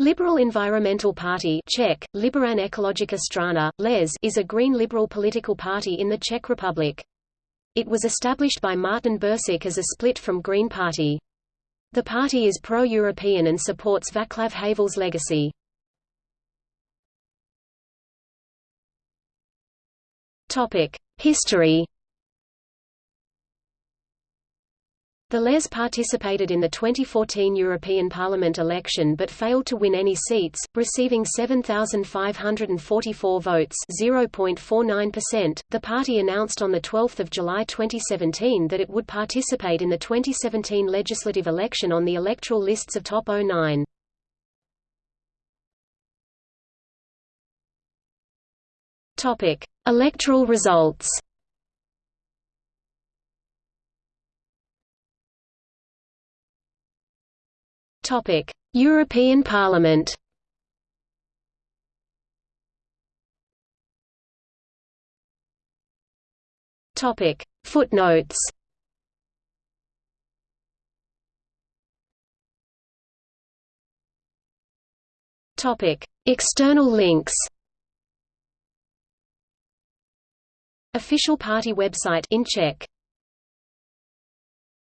Liberal Environmental Party Czech, Liberálně ekologická strana, LES is a green liberal political party in the Czech Republic. It was established by Martin Bursík as a split from Green Party. The party is pro-European and supports Václav Havel's legacy. History The LES participated in the 2014 European Parliament election but failed to win any seats, receiving 7,544 votes (0.49%). The party announced on the 12th of July 2017 that it would participate in the 2017 legislative election on the electoral lists of Top 09. Topic: Electoral results. Topic: European Parliament. Topic: Footnotes. Topic: External links. Official party website in Czech